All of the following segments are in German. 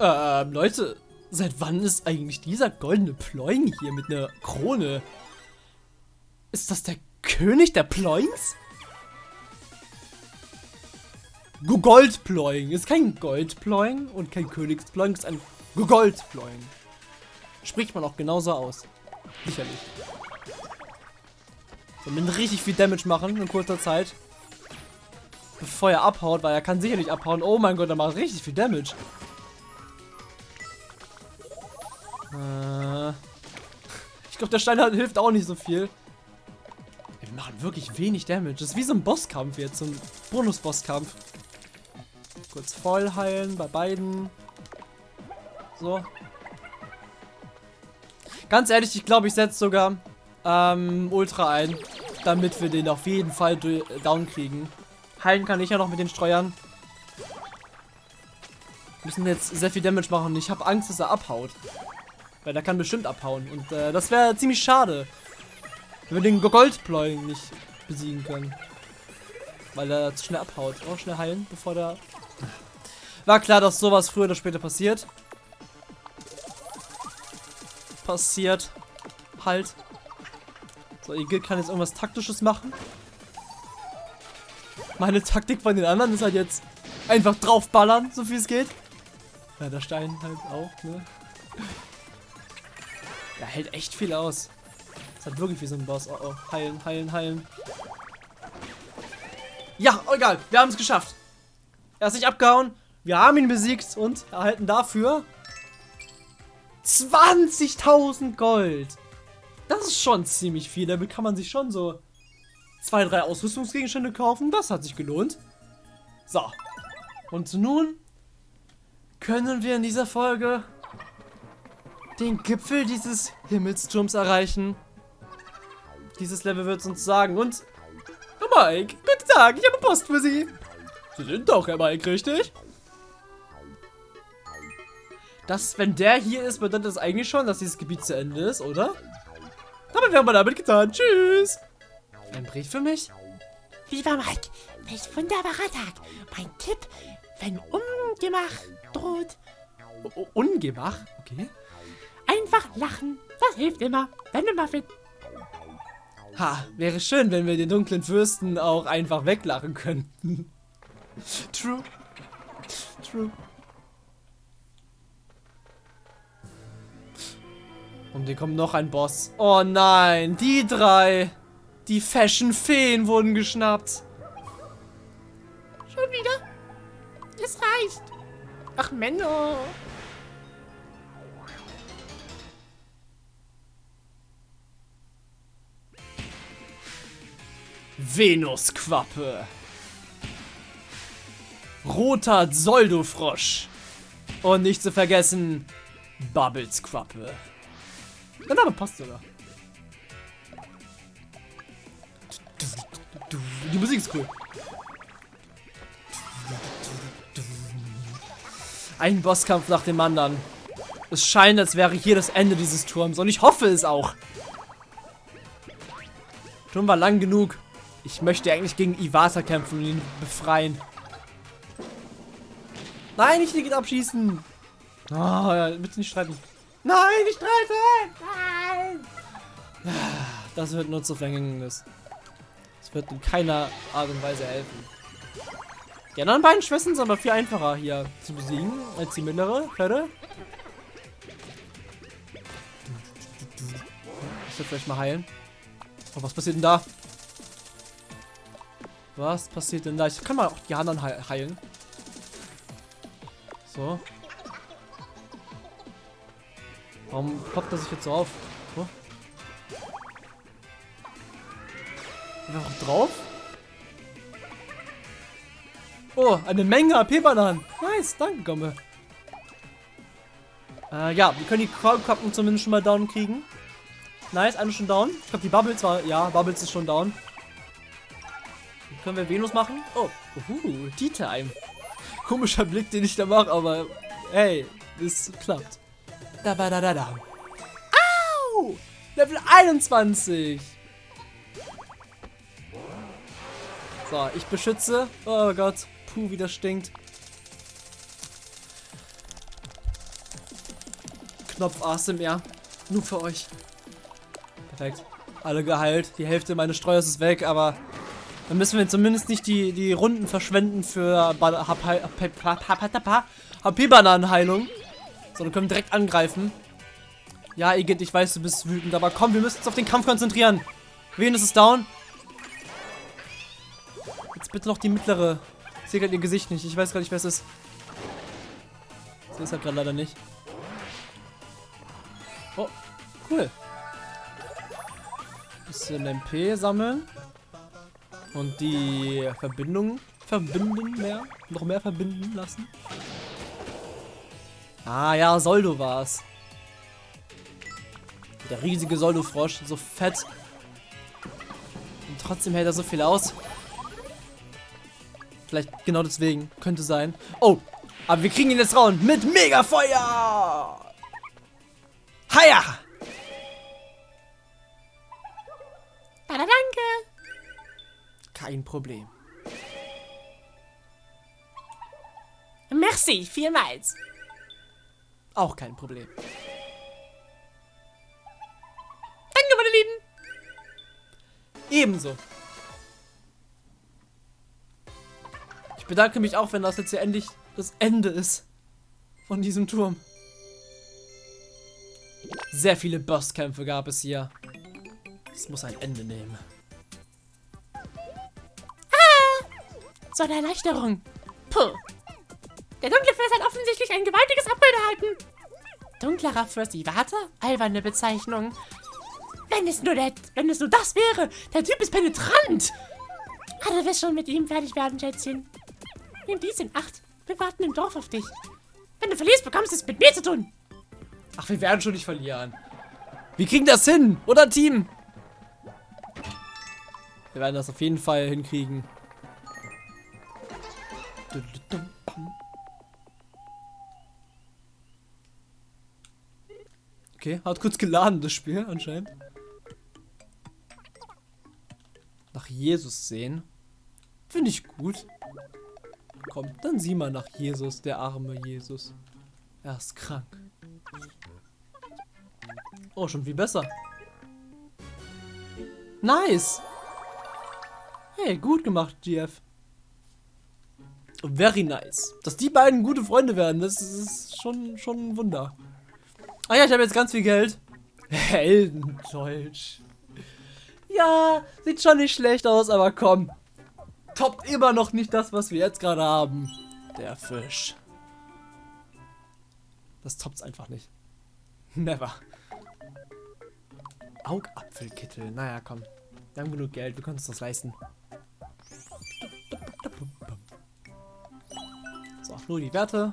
Ähm, Leute, seit wann ist eigentlich dieser goldene Ploing hier mit einer Krone? Ist das der König der Ploings? Goldploing. Ist kein Goldploing und kein Königsploing, ist ein Goldploing. Spricht man auch genauso aus. Sicherlich. So, mit richtig viel Damage machen in kurzer Zeit. Bevor er abhaut, weil er kann sicher nicht abhauen. Oh mein Gott, er macht richtig viel Damage. Äh, ich glaube, der Stein hilft auch nicht so viel. Wir machen wirklich wenig Damage. Das ist wie so ein Bosskampf jetzt, so ein Bonus-Bosskampf. Kurz voll heilen bei beiden. So. Ganz ehrlich, ich glaube, ich setze sogar ähm, Ultra ein, damit wir den auf jeden Fall down kriegen. Heilen kann ich ja noch mit den Streuern. Wir müssen jetzt sehr viel Damage machen. Ich habe Angst, dass er abhaut. Weil der kann bestimmt abhauen. Und äh, das wäre ziemlich schade. Wenn wir den Goldploy nicht besiegen können. Weil er zu schnell abhaut. Auch schnell heilen, bevor der... War klar, dass sowas früher oder später passiert. Passiert. Halt. So, Igil kann jetzt irgendwas Taktisches machen. Meine Taktik von den anderen ist halt jetzt einfach draufballern, so viel es geht. Ja, der Stein halt auch, ne? Der hält echt viel aus. Das hat wirklich wie so ein Boss. Oh, oh. Heilen, heilen, heilen. Ja, oh, egal. Wir haben es geschafft. Er ist nicht abgehauen. Wir haben ihn besiegt und erhalten dafür 20.000 Gold. Das ist schon ziemlich viel. Damit kann man sich schon so zwei, drei Ausrüstungsgegenstände kaufen. Das hat sich gelohnt. So. Und nun können wir in dieser Folge den Gipfel dieses Himmelsturms erreichen. Dieses Level wird es uns sagen. Und, Herr Mike, guten Tag, ich habe Post für Sie. Sie sind doch Herr Mike, richtig? Das, wenn der hier ist, bedeutet das eigentlich schon, dass dieses Gebiet zu Ende ist, oder? Wir haben damit getan. Tschüss. Ein Brief für mich? Lieber Mike, welch wunderbarer Tag. Mein Tipp, wenn Ungemach droht. O Ungemach? Okay. Einfach lachen. Das hilft immer. Deine Muffin. Ha, wäre schön, wenn wir den dunklen Fürsten auch einfach weglachen könnten. True. True. Und hier kommt noch ein Boss. Oh nein, die drei. Die Fashion-Feen wurden geschnappt. Schon wieder? Es reicht. Ach, Menno. Venusquappe. Roter Zoldofrosch. Und nicht zu vergessen, Bubblesquappe. Der Name passt sogar. Die Musik ist cool. Ein Bosskampf nach dem anderen. Es scheint, als wäre hier das Ende dieses Turms. Und ich hoffe es auch. Turm war lang genug. Ich möchte eigentlich gegen Iwata kämpfen und ihn befreien. Nein, nicht Ticket abschießen. Oh, ja, bitte nicht streiten. Nein, nicht streiten! Nein! Das wird nur zu Verhängnis. Das wird in keiner Art und Weise helfen. Die anderen beiden Schwestern sind aber viel einfacher hier zu besiegen als die mittlere. Hörde. Ich werde vielleicht mal heilen. Oh, was passiert denn da? Was passiert denn da? Ich kann mal auch die anderen heilen. So. Warum poppt er sich jetzt so auf? Einfach drauf? Oh, eine Menge AP-Bananen. Nice, danke, Gomme. Äh, ja, wir können die Kappen zumindest schon mal down kriegen. Nice, eine schon down. Ich glaube, die Bubbles war... Ja, Bubbles ist schon down. Können wir Venus machen? Oh, uhu, Tea Time. Komischer Blick, den ich da mache, aber hey, es klappt. Da, da, da, da, da. Au! Level 21. So, ich beschütze. Oh Gott. Puh, wie das stinkt. Knopf ASMR. Nur für euch. Perfekt. Alle geheilt. Die Hälfte meines Streuers ist weg, aber dann müssen wir zumindest nicht die, die Runden verschwenden für HP-Bananenheilung. Sondern können direkt angreifen. Ja, Igitt, ich weiß, du bist wütend, aber komm, wir müssen uns auf den Kampf konzentrieren. Wen ist es down? Jetzt bitte noch die mittlere. Ich sehe gerade ihr Gesicht nicht. Ich weiß gar nicht, wer es ist. Sehe es halt gerade leider nicht. Oh, cool. Bisschen MP sammeln. Und die Verbindung verbinden mehr. Noch mehr verbinden lassen. Ah ja, Soldo war's. Der riesige Soldo-Frosch, so fett. Und trotzdem hält er so viel aus. Vielleicht genau deswegen. Könnte sein. Oh, aber wir kriegen ihn jetzt raus mit Megafeuer. Haja! Kein Problem. Merci, vielmals. Auch kein Problem. Danke, meine Lieben. Ebenso. Ich bedanke mich auch, wenn das jetzt hier endlich das Ende ist von diesem Turm. Sehr viele Bosskämpfe gab es hier. Es muss ein Ende nehmen. So eine Erleichterung. Puh. Der dunkle Fürst hat offensichtlich ein gewaltiges Upgrade erhalten. Dunklerer Fürst, ich warte? Alberne Bezeichnung. Wenn es nur der, wenn es nur das wäre. Der Typ ist penetrant. Ah, du wirst schon mit ihm fertig werden, Schätzchen. Nimm dies in Acht. Wir warten im Dorf auf dich. Wenn du verlierst, bekommst du es mit mir zu tun. Ach, wir werden schon nicht verlieren. Wir kriegen das hin, oder Team? Wir werden das auf jeden Fall hinkriegen. Okay, hat kurz geladen, das Spiel anscheinend. Nach Jesus sehen. Finde ich gut. Komm, dann sieh mal nach Jesus, der arme Jesus. Er ist krank. Oh, schon viel besser. Nice! Hey, gut gemacht, GF. Very nice. Dass die beiden gute Freunde werden, das ist schon, schon ein Wunder. Ah ja, ich habe jetzt ganz viel Geld. Heldendeutsch. Ja, sieht schon nicht schlecht aus, aber komm. Toppt immer noch nicht das, was wir jetzt gerade haben. Der Fisch. Das toppt's einfach nicht. Never. Augapfelkittel. Naja, komm. Wir haben genug Geld, wir können uns das leisten. Nur die Werte.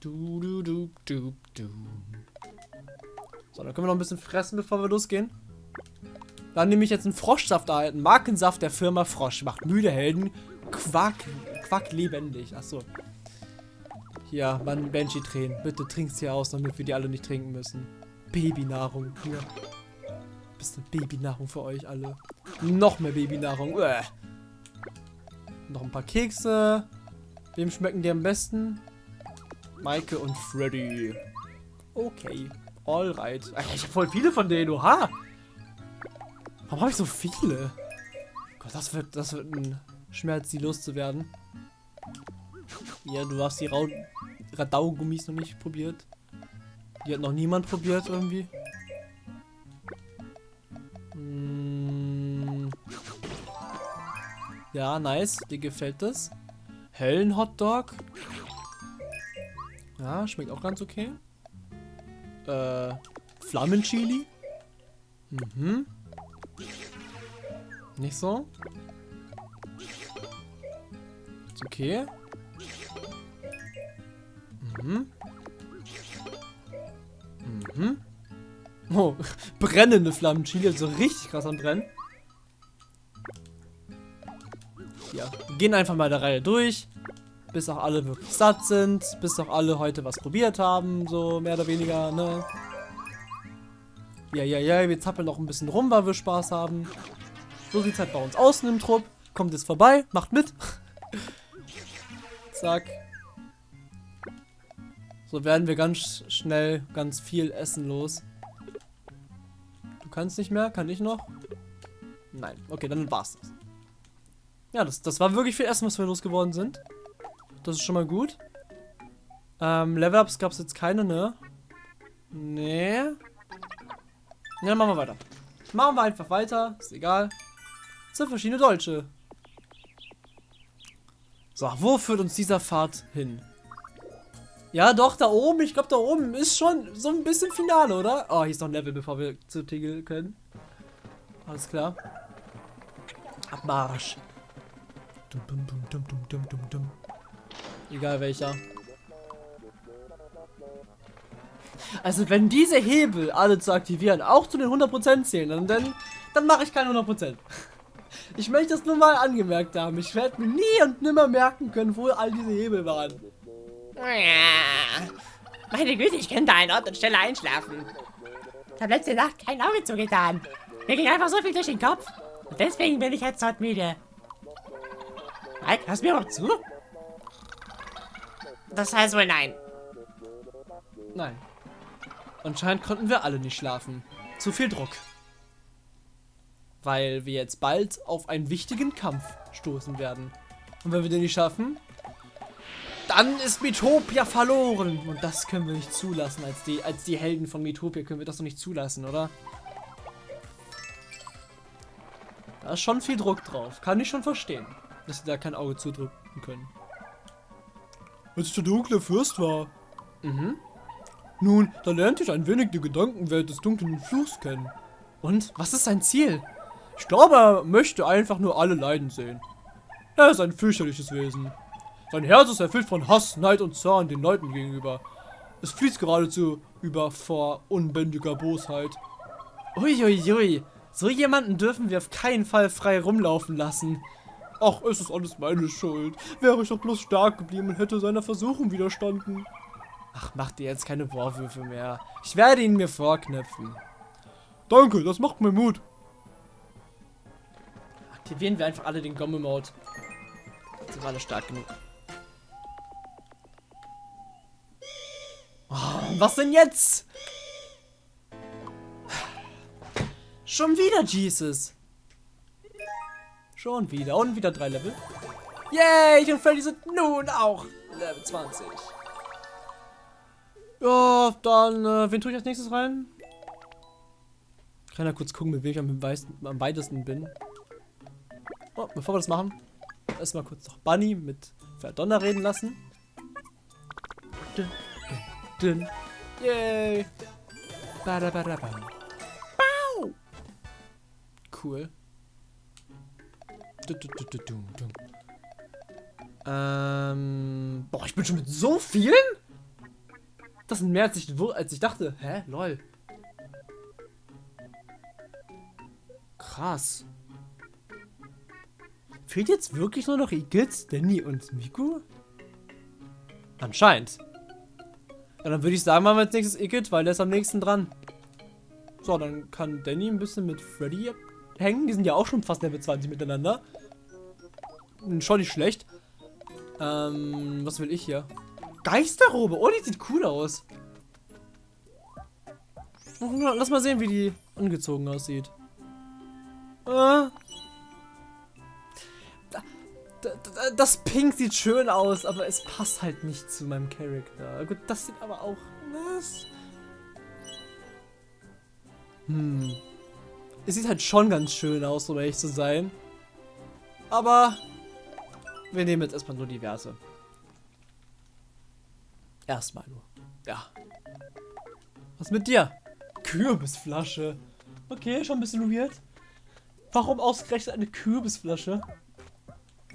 Du, du, du, du, du. So, dann können wir noch ein bisschen fressen, bevor wir losgehen. Dann nehme ich jetzt einen Froschsaft erhalten. Markensaft der Firma Frosch. Macht müde Helden Quack, Quack lebendig. Achso. Hier, mein Banshee-Tränen. Bitte trink's hier aus, damit wir die alle nicht trinken müssen. Babynahrung. Hier. Bisschen Babynahrung für euch alle. Noch mehr Babynahrung. Uäh. Noch ein paar Kekse. Wem schmecken die am besten? Maike und Freddy. Okay. Alright. Ich habe voll viele von denen. Oha. Warum habe ich so viele? Gott, das wird, das wird ein Schmerz, die loszuwerden. Ja, du hast die Radaugummis noch nicht probiert. Die hat noch niemand probiert irgendwie. Hm. Ja, nice. Dir gefällt das. Hellen Hotdog. Ja, schmeckt auch ganz okay. Äh, Flammenchili. Mhm. Nicht so. Ist okay. Mhm. Mhm. Oh, brennende Flammenchili, also richtig krass am Brennen. Gehen einfach mal der Reihe durch bis auch alle wirklich satt sind, bis auch alle heute was probiert haben, so mehr oder weniger, ne? Ja, ja, ja, wir zappeln noch ein bisschen rum, weil wir Spaß haben. So sieht es halt bei uns außen im Trupp. Kommt jetzt vorbei, macht mit. Zack. So werden wir ganz schnell ganz viel Essen los. Du kannst nicht mehr? Kann ich noch? Nein. Okay, dann war's das. Ja, das, das war wirklich viel Essen, was wir losgeworden sind. Das ist schon mal gut. Ähm, Level-Ups gab es jetzt keine, ne? Nee. Ja, dann machen wir weiter. Machen wir einfach weiter. Ist egal. Das sind verschiedene Deutsche. So, wo führt uns dieser Pfad hin? Ja, doch, da oben. Ich glaube, da oben ist schon so ein bisschen Finale, oder? Oh, hier ist noch ein Level, bevor wir zu Tigel können. Alles klar. Abmarsch. Dum, dum, dum, dum, dum, dum, dum, dum. Egal welcher. Also wenn diese Hebel alle zu aktivieren auch zu den 100% zählen, dann, dann, dann mache ich keine 100%. Ich möchte das nur mal angemerkt haben. Ich werde mir nie und nimmer merken können, wo all diese Hebel waren. Meine Güte, ich könnte an Ort und Stelle einschlafen. Ich habe letzte Nacht kein Auge zugetan. Mir ging einfach so viel durch den Kopf. Und deswegen bin ich jetzt dort müde. Mike, hörst du mir überhaupt zu? Das heißt wohl nein. Nein. Anscheinend konnten wir alle nicht schlafen. Zu viel Druck. Weil wir jetzt bald auf einen wichtigen Kampf stoßen werden. Und wenn wir den nicht schaffen, dann ist Metopia verloren. Und das können wir nicht zulassen. Als die, als die Helden von Metopia können wir das doch nicht zulassen, oder? Da ist schon viel Druck drauf. Kann ich schon verstehen, dass sie da kein Auge zudrücken können. Als ich der dunkle Fürst war. Mhm. Nun, da lernte ich ein wenig die Gedankenwelt des dunklen Fluchs kennen. Und, was ist sein Ziel? Ich glaube, er möchte einfach nur alle leiden sehen. Er ist ein fürchterliches Wesen. Sein Herz ist erfüllt von Hass, Neid und Zorn den Leuten gegenüber. Es fließt geradezu über vor unbändiger Bosheit. Uiuiui, ui, so jemanden dürfen wir auf keinen Fall frei rumlaufen lassen. Ach, es ist alles meine Schuld. Wäre ich doch bloß stark geblieben und hätte seiner Versuchung widerstanden. Ach, mach dir jetzt keine Vorwürfe mehr. Ich werde ihn mir vorknöpfen. Danke, das macht mir Mut. Aktivieren wir einfach alle den Gomme-Mode. Sind alle stark genug. Oh, was denn jetzt? Schon wieder Jesus. Schon wieder. Und wieder drei Level. Yay, ich und Freddy sind nun auch Level 20. Ja, dann, äh, wen tue ich als nächstes rein? Kann ja kurz gucken, mit wem ich am, am weitesten bin. Oh, bevor wir das machen, erstmal kurz noch Bunny mit Verdonner reden lassen. Dun, dun, dun. Yay! Badabadabam. Cool. Du, du, du. Ähm, boah, ich bin schon mit so vielen? Das sind mehr als ich, als ich dachte. Hä? Lol. Krass. Fehlt jetzt wirklich nur noch Igitt, Danny und Miku? Anscheinend. Ja, dann würde ich sagen, machen wir als nächstes Igitt, weil der ist am nächsten dran. So, dann kann Danny ein bisschen mit Freddy hängen. Die sind ja auch schon fast Level 20 miteinander. Schon nicht schlecht. Ähm, was will ich hier? Geisterrobe. Oh, die sieht cool aus. Lass mal sehen, wie die angezogen aussieht. Äh. Das Pink sieht schön aus, aber es passt halt nicht zu meinem Charakter. Gut, das sieht aber auch... Was? Hm. Es sieht halt schon ganz schön aus, um ehrlich zu sein. Aber wir nehmen jetzt erstmal nur diverse. Erstmal nur. Ja. Was mit dir? Kürbisflasche. Okay, schon ein bisschen weird. Warum ausgerechnet eine Kürbisflasche?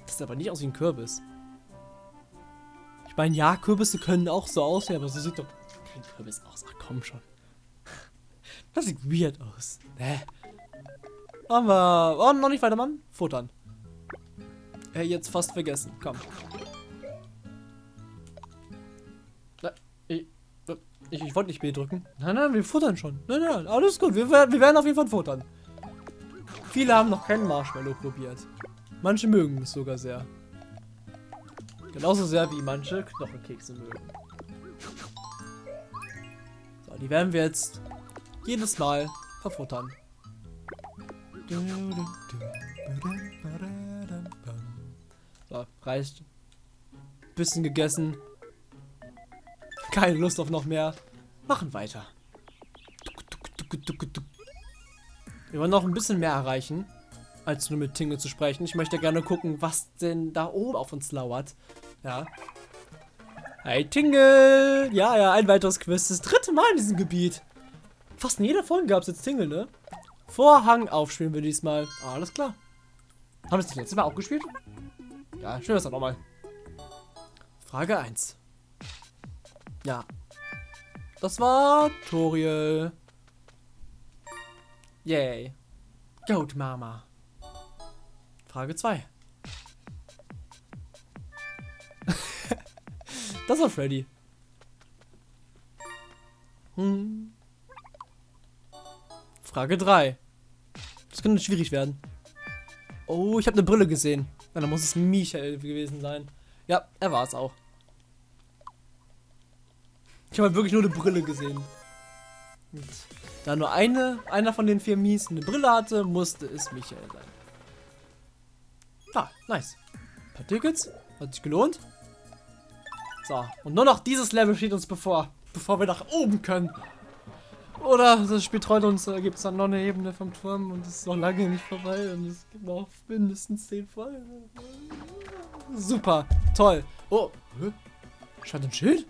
Das sieht aber nicht aus wie ein Kürbis. Ich meine, ja, Kürbisse können auch so aussehen, aber so sieht doch kein Kürbis aus. Ach komm schon. Das sieht weird aus. Hä? Haben wir. Oh, noch nicht weiter, Mann. Futtern. Äh, jetzt fast vergessen. Komm. Ich, ich, ich wollte nicht B drücken. Nein, nein, wir futtern schon. Nein, nein, alles gut. Wir, wir werden auf jeden Fall futtern. Viele haben noch keinen Marshmallow probiert. Manche mögen es sogar sehr. Genauso sehr wie manche Knochenkekse mögen. die werden wir jetzt jedes Mal verfuttern. So, reicht. Bisschen gegessen. Keine Lust auf noch mehr. Machen weiter. Wir wollen noch ein bisschen mehr erreichen, als nur mit Tingle zu sprechen. Ich möchte gerne gucken, was denn da oben auf uns lauert. Ja. Hey Tingle! Ja, ja, ein weiteres Quiz. Das dritte Mal in diesem Gebiet. Fast in jeder Folge gab es jetzt Tingle, ne? Vorhang aufspielen wir diesmal. Alles klar. Haben wir es das letzte Mal auch gespielt? Ja, schön, das auch nochmal. Frage 1. Ja. Das war Toriel. Yay. Goat Mama. Frage 2. das war Freddy. Hm. Frage 3. Das könnte schwierig werden. Oh, ich habe eine Brille gesehen. Dann muss es Michael gewesen sein. Ja, er war es auch. Ich habe halt wirklich nur eine Brille gesehen. Und da nur eine, einer von den vier Mies eine Brille hatte, musste es Michael sein. Ah, nice. Ein paar Tickets. Hat sich gelohnt. So, und nur noch dieses Level steht uns bevor. Bevor wir nach oben können. Oder das Spiel treut uns, da gibt es dann noch eine Ebene vom Turm und es ist noch lange nicht vorbei und es gibt noch mindestens 10 Folgen. Super, toll. Oh, hä? Scheint ein Schild?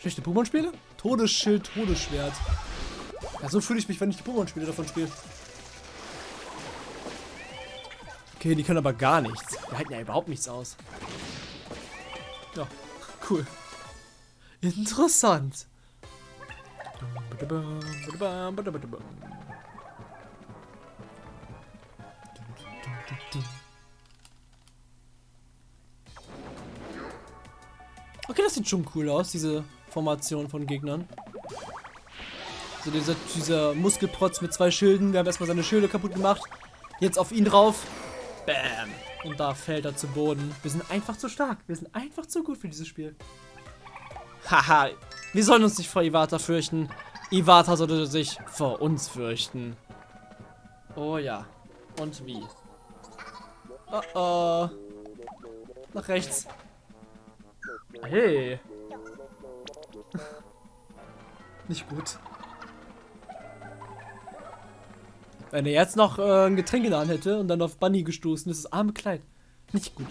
Schlechte Pokémon-Spiele? Todesschild, Todesschwert. Ja, so fühle ich mich, wenn ich die Pokémon-Spiele davon spiele. Okay, die können aber gar nichts. Die halten ja überhaupt nichts aus. Ja, cool. Interessant. Okay, das sieht schon cool aus, diese Formation von Gegnern. So dieser, dieser Muskelprotz mit zwei Schilden. Wir haben erstmal seine Schilde kaputt gemacht. Jetzt auf ihn drauf. Bam. Und da fällt er zu Boden. Wir sind einfach zu stark. Wir sind einfach zu gut für dieses Spiel. Haha. Wir sollen uns nicht vor Iwata fürchten. Iwata sollte sich vor uns fürchten. Oh ja. Und wie? Oh oh. Nach rechts. Hey. Nicht gut. Wenn er jetzt noch äh, ein Getränk in hätte und dann auf Bunny gestoßen ist, das arme Kleid. Nicht gut.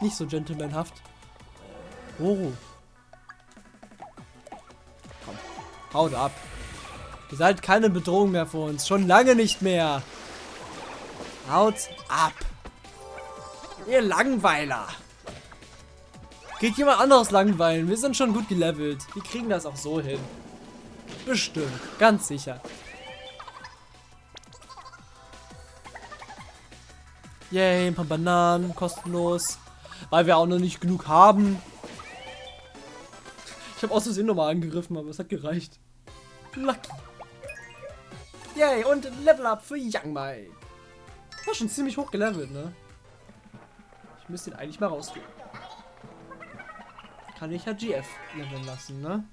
Nicht so gentlemanhaft. Oh. Haut ab. Ihr seid keine Bedrohung mehr für uns. Schon lange nicht mehr. Haut ab. Ihr Langweiler. Geht jemand anderes langweilen. Wir sind schon gut gelevelt. Wir kriegen das auch so hin. Bestimmt. Ganz sicher. Yay, ein paar Bananen, kostenlos. Weil wir auch noch nicht genug haben. Ich habe aus Versehen nochmal angegriffen, aber es hat gereicht. Lucky. Yay, und Level Up für Young Mike. War schon ziemlich hoch gelevelt, ne? Ich müsste ihn eigentlich mal rausgehen. Kann ich ja GF leveln lassen, ne?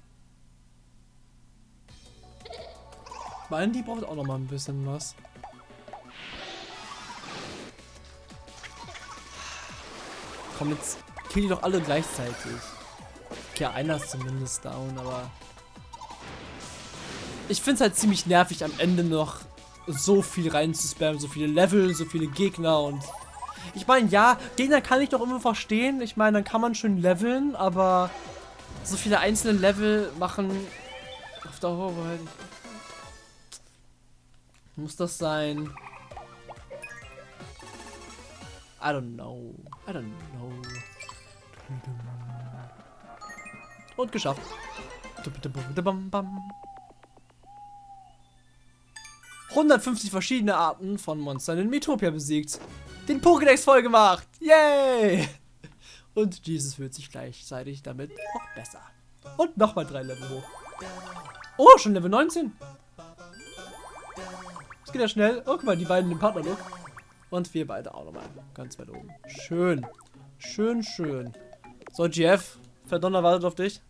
Die braucht auch noch mal ein bisschen was. Komm, jetzt kill die doch alle gleichzeitig. Okay, einer ist zumindest down, aber... Ich finde es halt ziemlich nervig, am Ende noch so viel reinzuspammen, so viele Level, so viele Gegner und... Ich meine, ja, Gegner kann ich doch immer verstehen. Ich meine, dann kann man schön leveln, aber so viele einzelne Level machen auf Dauer halt. Muss das sein? I don't know. I don't know. Und geschafft. 150 verschiedene Arten von Monstern in Metopia besiegt. Den Pokédex voll gemacht. Yay! Und Jesus fühlt sich gleichzeitig damit auch besser. Und nochmal drei Level hoch. Oh, schon Level 19. Das geht ja schnell. Oh, guck mal, die beiden im Partnerlook. Und wir beide auch nochmal. Ganz weit oben. Schön. Schön, schön. So, GF. Verdonner wartet auf dich.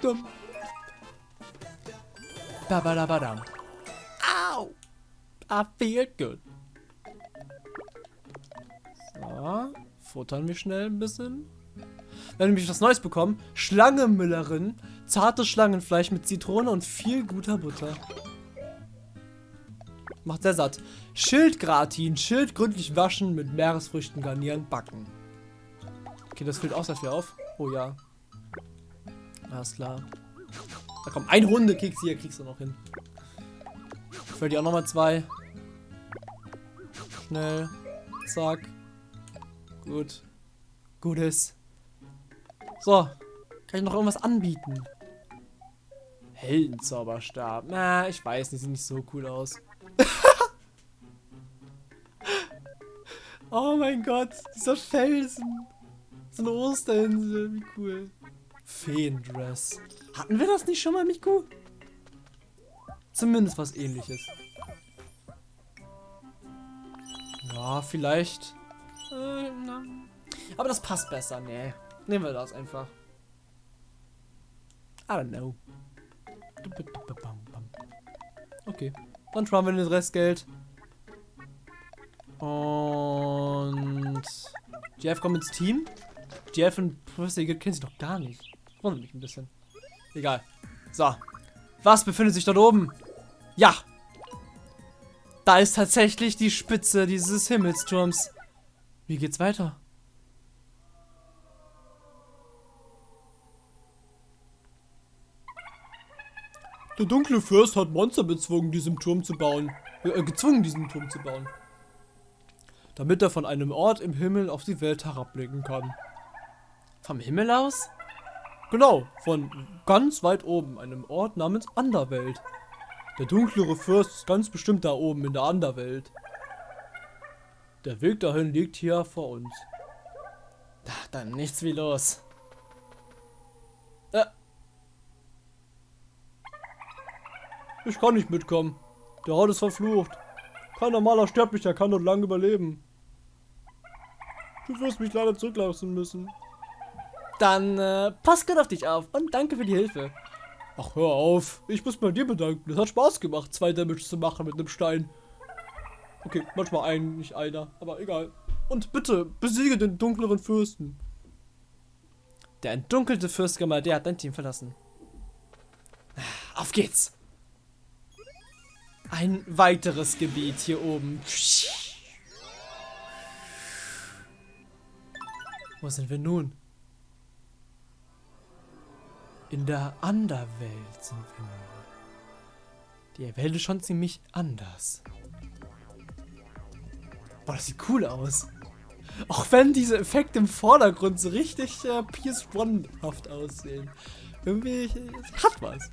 Dumm. Babadabadam. Au! I feel good. So, futtern wir schnell ein bisschen. Wir haben nämlich was Neues bekommen. Schlangenmüllerin. Zartes Schlangenfleisch mit Zitrone und viel guter Butter. Macht sehr satt. Schildgratin. Schild gründlich waschen, mit Meeresfrüchten garnieren, backen. Okay, das füllt auch sehr viel auf. Oh ja. Alles klar. Da kommt ein Hundekeks hier, kriegst du noch hin. Ich will die auch nochmal zwei. Schnell. Zack. Gut. Gutes. So. Kann ich noch irgendwas anbieten? Heldenzauberstab. Na, ich weiß nicht, sieht nicht so cool aus. oh mein Gott, dieser Felsen. Eine Osterinsel, wie cool. Feendress. Hatten wir das nicht schon mal, Miku? Zumindest was ähnliches. Ja, vielleicht. Äh, Aber das passt besser, nee. Nehmen wir das einfach. I don't know. Okay. Dann schauen wir das Restgeld. Und Jeff kommt ins Team. Jeff und Professor Eagle kennen sich doch gar nicht. Wundert mich ein bisschen. Egal. So. Was befindet sich dort oben? Ja. Da ist tatsächlich die Spitze dieses Himmelsturms. Wie geht's weiter? Der dunkle Fürst hat Monster bezwungen, diesen Turm zu bauen. Äh, gezwungen, diesen Turm zu bauen. Damit er von einem Ort im Himmel auf die Welt herabblicken kann. Vom Himmel aus? Genau, von ganz weit oben, einem Ort namens Anderwelt. Der dunklere Fürst ist ganz bestimmt da oben in der Anderwelt. Der Weg dahin liegt hier vor uns. Ach, dann nichts wie los. Äh. Ich kann nicht mitkommen. Der Ort ist verflucht. Kein normaler Sterblicher kann dort lang überleben. Du wirst mich leider zurücklassen müssen. Dann äh, pass gut auf dich auf und danke für die Hilfe. Ach, hör auf. Ich muss bei dir bedanken. Es hat Spaß gemacht, zwei Damage zu machen mit einem Stein. Okay, manchmal ein, nicht einer, aber egal. Und bitte, besiege den dunkleren Fürsten. Der entdunkelte Fürst der hat dein Team verlassen. Auf geht's. Ein weiteres Gebiet hier oben. Wo sind wir nun? In der Anderwelt sind wir nun. Die Welt ist schon ziemlich anders. Boah, das sieht cool aus. Auch wenn diese Effekte im Vordergrund so richtig äh, PS1-haft aussehen. Irgendwie hat was.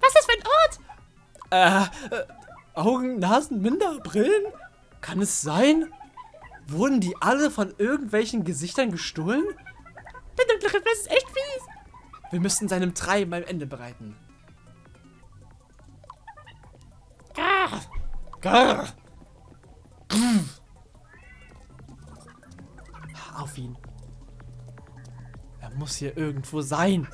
Was ist für ein Ort? Äh, äh, Augen, Nasen, Minder, Brillen? Kann es sein? Wurden die alle von irgendwelchen Gesichtern gestohlen? Riff ist echt fies. Wir müssen seinem Treiben ein Ende bereiten. Grrr. Grrr. Grrr. Auf ihn. Er muss hier irgendwo sein.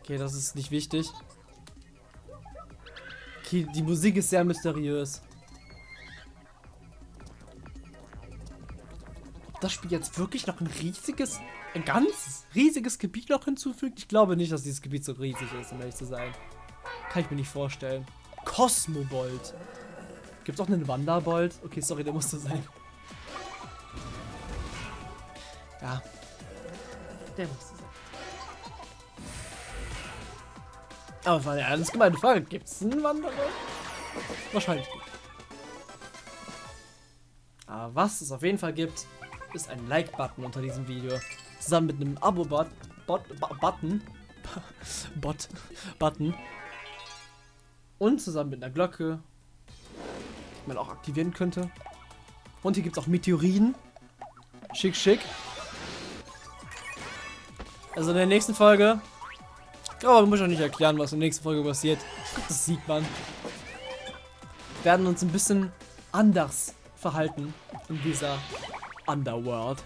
Okay, das ist nicht wichtig. Okay, die Musik ist sehr mysteriös. Das Spiel jetzt wirklich noch ein riesiges, ein ganz riesiges Gebiet noch hinzufügt? Ich glaube nicht, dass dieses Gebiet so riesig ist, um ehrlich zu sein. Kann ich mir nicht vorstellen. Cosmobolt. Gibt es auch einen Wanderbolt? Okay, sorry, der musste sein. Ja. Der musste sein. Aber es war eine ernst gemeinte Frage. Gibt es einen Wanderbolt? Wahrscheinlich nicht. Aber was es auf jeden Fall gibt, ist ein Like-Button unter diesem Video. Zusammen mit einem Abo-Button. Button. Bot. Button. Und zusammen mit einer Glocke. Die man auch aktivieren könnte. Und hier gibt es auch Meteoriden. Schick, schick. Also in der nächsten Folge. Aber muss ich auch nicht erklären, was in der nächsten Folge passiert. Das sieht man. Werden uns ein bisschen anders verhalten in dieser Underworld.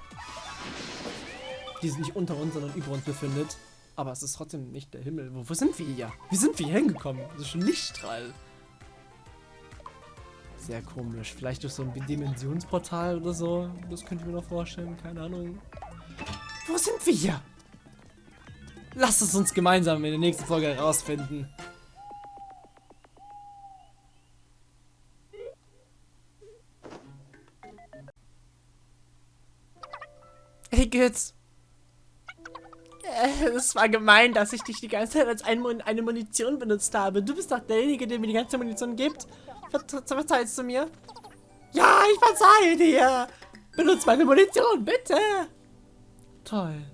die sich nicht unter uns, sondern über uns befindet. Aber es ist trotzdem nicht der Himmel. Wo, wo sind wir hier? Wie sind wir hier hingekommen? Das ist schon Lichtstrahl. Sehr komisch. Vielleicht durch so ein Dimensionsportal oder so. Das könnte ich mir noch vorstellen. Keine Ahnung. Wo sind wir hier? Lasst es uns gemeinsam in der nächsten Folge herausfinden. Hey, Götz. Äh, Es war gemein, dass ich dich die ganze Zeit als eine Munition benutzt habe. Du bist doch derjenige, der mir die ganze Munition gibt. Ver verzeihst du mir? Ja, ich verzeihe dir. Benutz meine Munition, bitte. Toll.